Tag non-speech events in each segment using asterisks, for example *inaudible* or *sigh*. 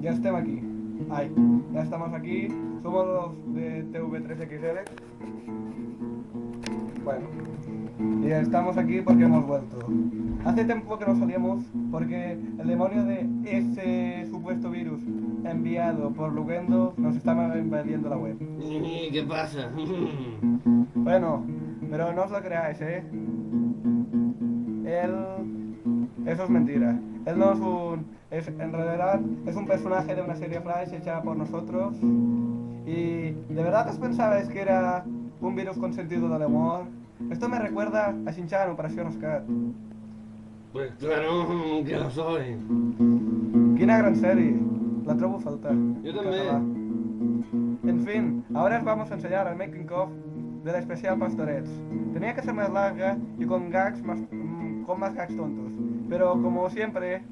Ya estemos aquí. Ay, ya estamos aquí. Somos los de TV3XL. Bueno, y estamos aquí porque hemos vuelto. Hace tiempo que no salíamos porque el demonio de ese supuesto virus enviado por Lugendo nos estaba invadiendo la web. *laughs* ¿Qué pasa? *laughs* Bueno, pero no os lo creáis, ¿eh? Él... Eso es mentira. Él no es un... Es, en realidad es un personaje de una serie Flash hecha por nosotros. Y... ¿De verdad os pensabais que era un virus con sentido del humor? Esto me recuerda a Shin-Chan, Operación Oscar. Pues claro que lo soy. Quina gran serie. La trobo a faltar. Jo també. Català. En fin, ahora os vamos a enseñar el making of de la especial Pastorets. Tenía que ser más larga y con gags más, mm, con más gags tontos. Pero como siempre,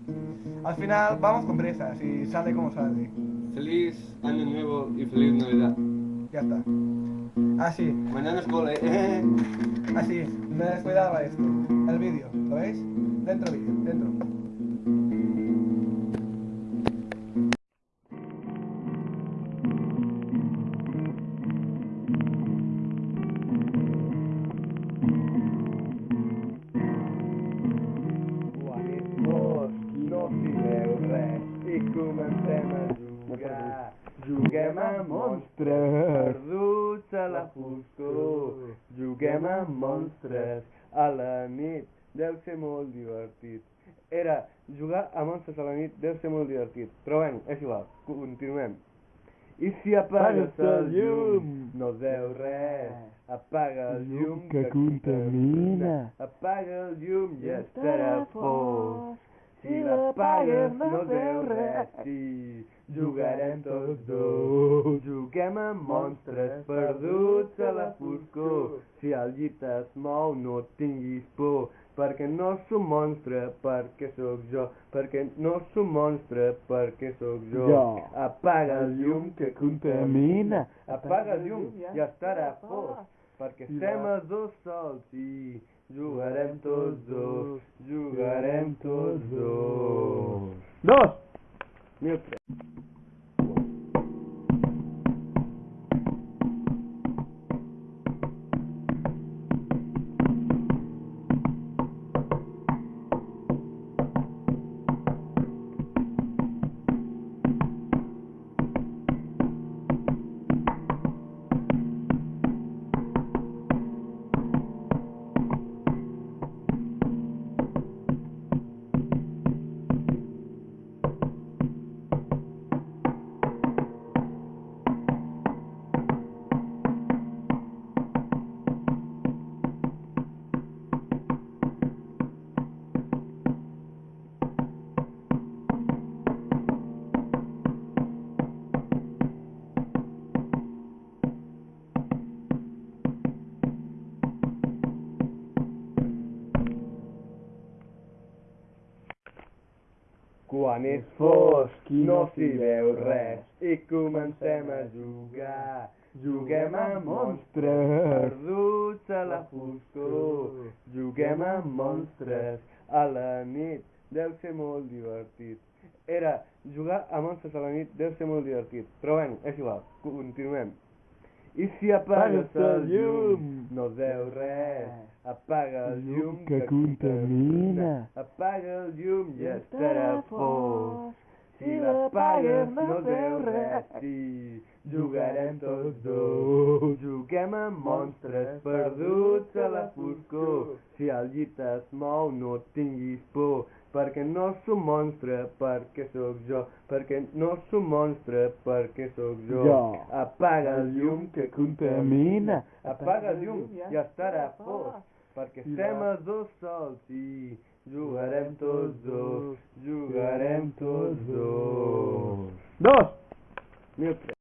al final vamos con prisas y sale como sale. Feliz año nuevo y feliz Navidad. Ya está. Así, Mañana es cole, ¿eh? *laughs* así, me descuidaba esto. El vídeo, ¿lo veis? Dentro vídeo, dentro. Veu res i comencem a jugar. Juguem a monstres perduts a la foscor. Juguem a monstres a la nit. Deu ser molt divertit. Era jugar a monstres a la nit deu ser molt divertit. Però bueno, és igual. Continuem. I si apagues el llum, no veu res. Apaga el llum que contamina. Apaga el llum i estarà fosc. Si l'apagues no es veu res. Sí, jugarem tots dos. Juguem a monstres perduts a la foscor. Si el llit es mou no tinguis por. Perquè no som monstre, perquè sóc jo. Perquè no som monstre, perquè sóc jo. Jo. Apaga el llum que contamina. Apaga el llum i estarà fosc. Perquè estem els dos sols i Jugarem todos, jugarem todos. Dos. Meu Quan és fosc i no s'hi veu res i comencem a jugar. Juguem a monstres perduts a la foscor. Juguem a monstres a la nit. Deu ser molt divertit. Era jugar a monstres a la nit deu ser molt divertit. Però bueno, és igual. Continuem. I si apagues el llum, no es veu res. Apaga el llum que contamina. Apaga el llum i estarà fosc. Si l'apagues no es veu res. Sí, jugarem tots dos. Juguem a monstres perduts a la foscor. Si el llit es mou no tinguis por. Perquè no som monstre, perquè sóc jo. Perquè no som monstre, perquè sóc jo. Jo. Apaga el llum que contamina. Apaga el llum i estarà fosc. Perquè estem els dos sols i jugarem tots dos. Jugarem tots dos. Dos! Mil.